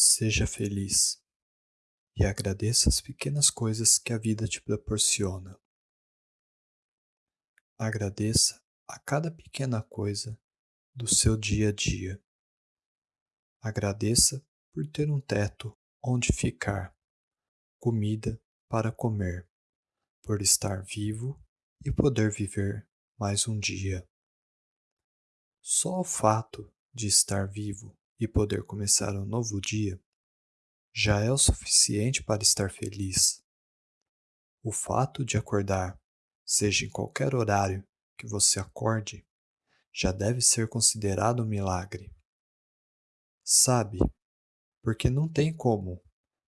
Seja feliz e agradeça as pequenas coisas que a vida te proporciona. Agradeça a cada pequena coisa do seu dia a dia. Agradeça por ter um teto onde ficar, comida para comer, por estar vivo e poder viver mais um dia. Só o fato de estar vivo e poder começar um novo dia já é o suficiente para estar feliz. O fato de acordar, seja em qualquer horário que você acorde, já deve ser considerado um milagre. Sabe, porque não tem como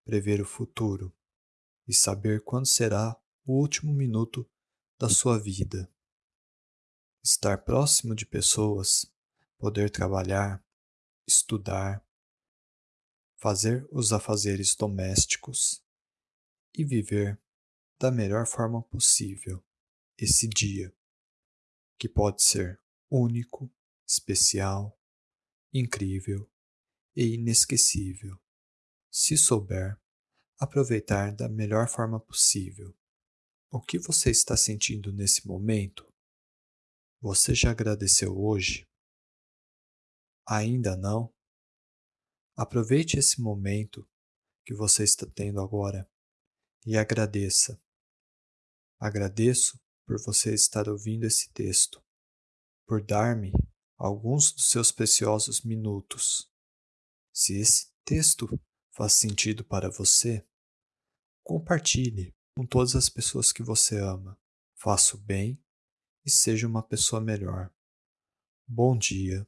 prever o futuro e saber quando será o último minuto da sua vida. Estar próximo de pessoas, poder trabalhar, estudar, fazer os afazeres domésticos e viver da melhor forma possível esse dia, que pode ser único, especial, incrível e inesquecível, se souber aproveitar da melhor forma possível. O que você está sentindo nesse momento? Você já agradeceu hoje? Ainda não? Aproveite esse momento que você está tendo agora e agradeça. Agradeço por você estar ouvindo esse texto, por dar-me alguns dos seus preciosos minutos. Se esse texto faz sentido para você, compartilhe com todas as pessoas que você ama. Faça o bem e seja uma pessoa melhor. Bom dia.